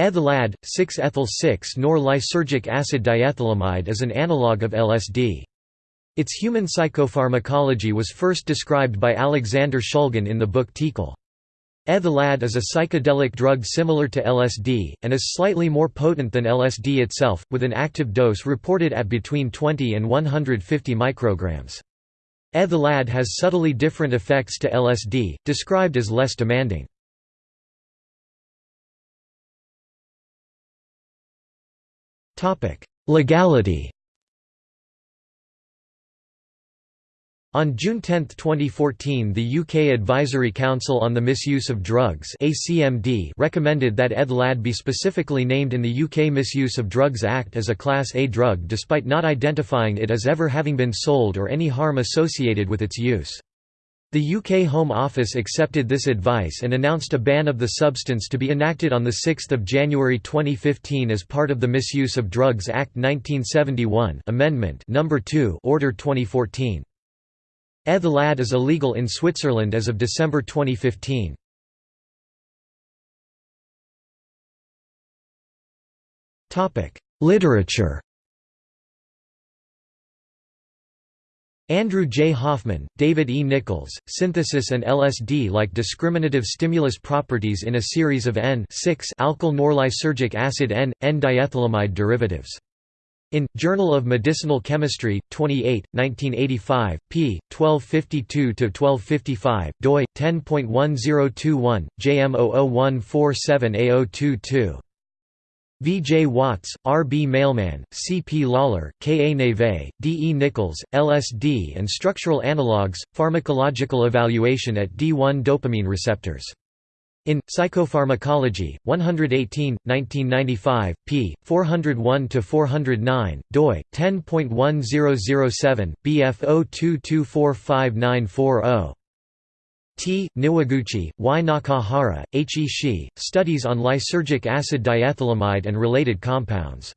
Eth-LAD, 6-ethyl-6-nor-lysergic acid diethylamide is an analog of LSD. Its human psychopharmacology was first described by Alexander Shulgin in the book TiHKAL. Eth-LAD is a psychedelic drug similar to LSD, and is slightly more potent than LSD itself, with an active dose reported at between 20 and 150 micrograms. Eth-LAD has subtly different effects to LSD, described as less demanding. Legality On June 10, 2014 the UK Advisory Council on the Misuse of Drugs recommended that Eth-LAD be specifically named in the UK Misuse of Drugs Act as a Class A drug despite not identifying it as ever having been sold or any harm associated with its use. The UK Home Office accepted this advice and announced a ban of the substance to be enacted on 6 January 2015 as part of the Misuse of Drugs Act 1971 Amendment No. 2 Order 2014. Eth-LAD is illegal in Switzerland as of December 2015. Literature Andrew J. Hoffman, David E. Nichols, Synthesis and LSD-like discriminative stimulus properties in a series of N-alkyl norlysergic acid N, N-diethylamide derivatives. In, Journal of Medicinal Chemistry, 28, 1985, p. 1252–1255, doi, 10.1021, JM001147A022. V. J. Watts, R. B. Mailman, C. P. Lawler, K. A. Neve, D. E. Nichols, LSD and Structural Analogues, Pharmacological Evaluation at D1 Dopamine Receptors. In, Psychopharmacology, 118, 1995, p. 401–409, doi, 10.1007, BF 02245940. T. Niwaguchi, Y. Nakahara, H. Ishii, Studies on Lysergic Acid Diethylamide and Related Compounds.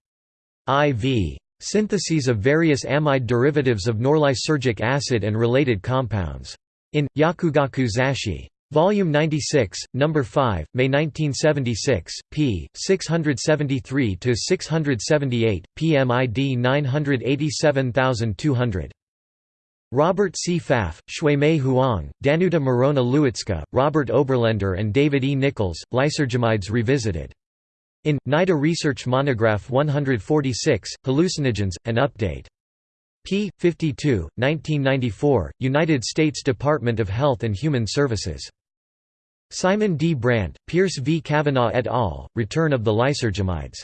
IV. Syntheses of various amide derivatives of norlysergic acid and related compounds. In, Yakugaku Zasshi. Volume 96, No. 5, May 1976, p. 673–678, PMID 987200. Robert C. Pfaff, Xuemei Huang, Danuta Marona Lewicka, Robert Oberlender and David E. Nichols, Lysergamides Revisited. In, NIDA Research Monograph 146, Hallucinogens, an Update. p. 52, 1994, United States Department of Health and Human Services. Simon D. Brandt, Pierce V. Kavanagh et al., Return of the Lysergamides.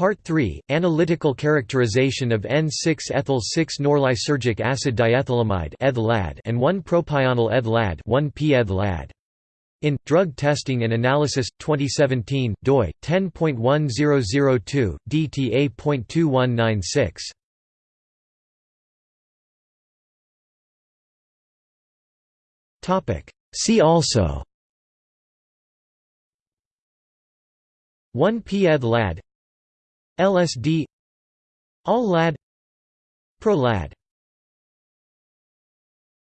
Part 3, Analytical Characterization of N6-ethyl-6-norlysergic acid diethylamide and 1-propionyl eth-LAD 1-p-eth-LAD. In, Drug Testing and Analysis, 2017, doi, 10.1002, dta.2196. Topic See also 1p-eth-LAD LSD AL-LAD Pro-LAD